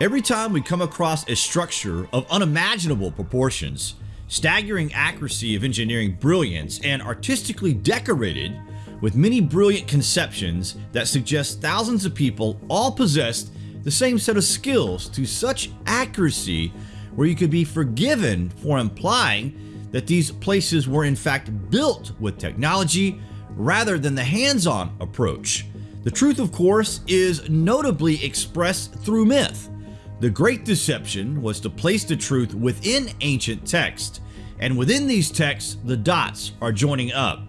Every time we come across a structure of unimaginable proportions, staggering accuracy of engineering brilliance, and artistically decorated with many brilliant conceptions that suggest thousands of people all possessed the same set of skills to such accuracy where you could be forgiven for implying that these places were in fact built with technology rather than the hands-on approach. The truth, of course, is notably expressed through myth. The great deception was to place the truth within ancient text, and within these texts, the dots are joining up.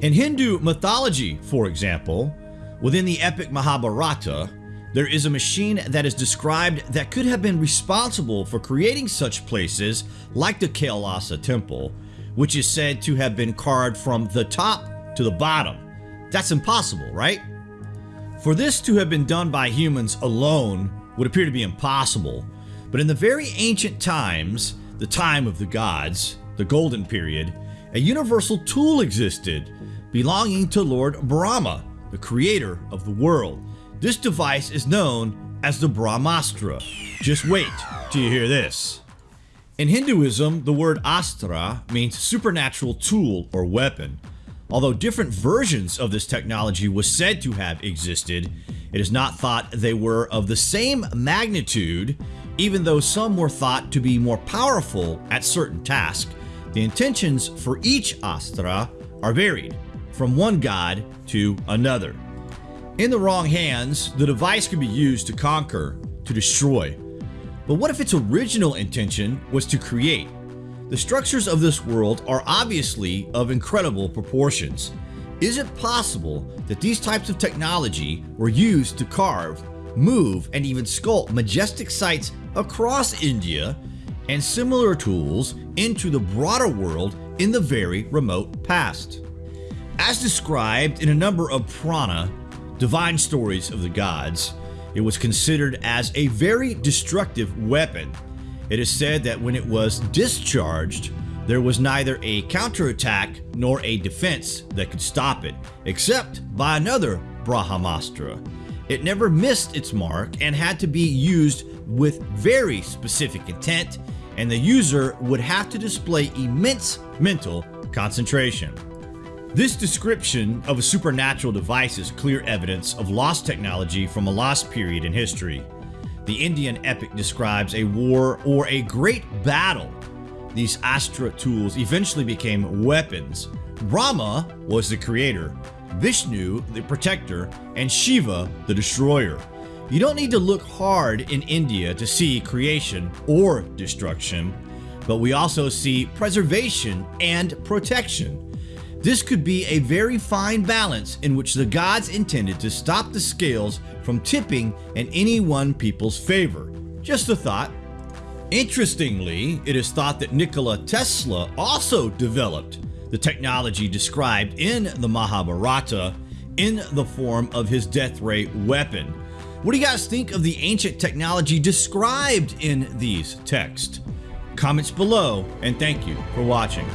In Hindu mythology, for example, within the epic Mahabharata, there is a machine that is described that could have been responsible for creating such places like the Kailasa temple, which is said to have been carved from the top to the bottom. That's impossible, right? For this to have been done by humans alone would appear to be impossible, but in the very ancient times, the time of the gods, the golden period, a universal tool existed belonging to Lord Brahma, the creator of the world. This device is known as the Brahmastra. Just wait till you hear this. In Hinduism, the word astra means supernatural tool or weapon. Although different versions of this technology was said to have existed, it is not thought they were of the same magnitude, even though some were thought to be more powerful at certain tasks. The intentions for each astra are varied, from one god to another. In the wrong hands, the device can be used to conquer, to destroy. But what if its original intention was to create? The structures of this world are obviously of incredible proportions. Is it possible that these types of technology were used to carve, move, and even sculpt majestic sites across India and similar tools into the broader world in the very remote past? As described in a number of Purana, divine stories of the gods, it was considered as a very destructive weapon. It is said that when it was discharged, there was neither a counterattack nor a defense that could stop it, except by another Brahmastra. It never missed its mark and had to be used with very specific intent, and the user would have to display immense mental concentration. This description of a supernatural device is clear evidence of lost technology from a lost period in history. The Indian epic describes a war or a great battle these Astra tools eventually became weapons. Brahma was the creator, Vishnu the protector, and Shiva the destroyer. You don't need to look hard in India to see creation or destruction, but we also see preservation and protection. This could be a very fine balance in which the gods intended to stop the scales from tipping in any one people's favor. Just a thought. Interestingly, it is thought that Nikola Tesla also developed the technology described in the Mahabharata in the form of his death ray weapon. What do you guys think of the ancient technology described in these texts? Comments below and thank you for watching.